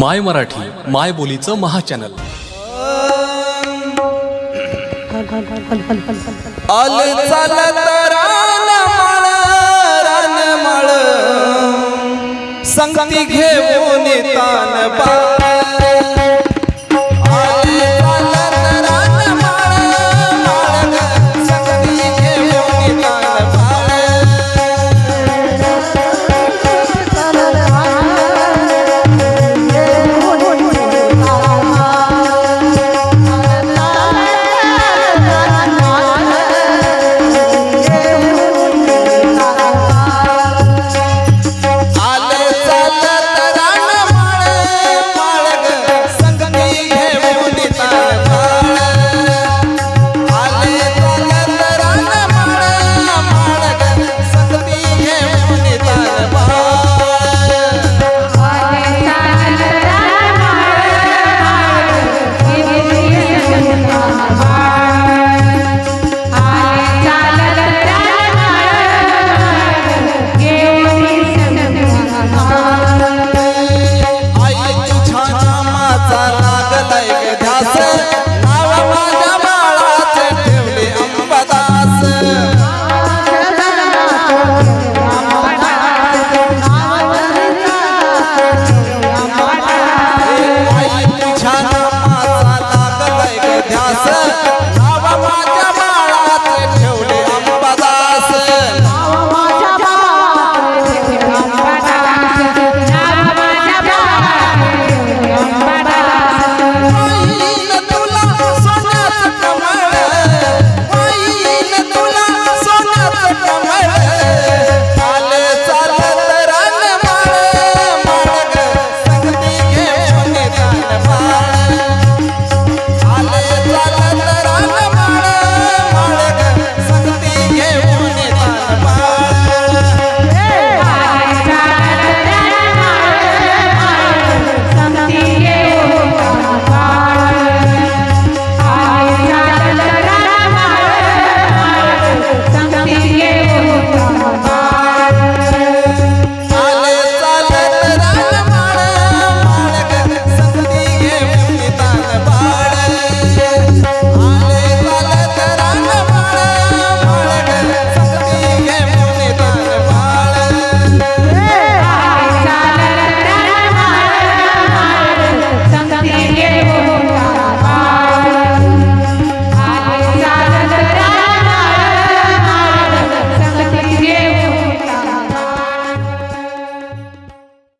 माय मराठी माय बोलीचं महाचॅनल. आल संगती घेऊन तान बा Thank you.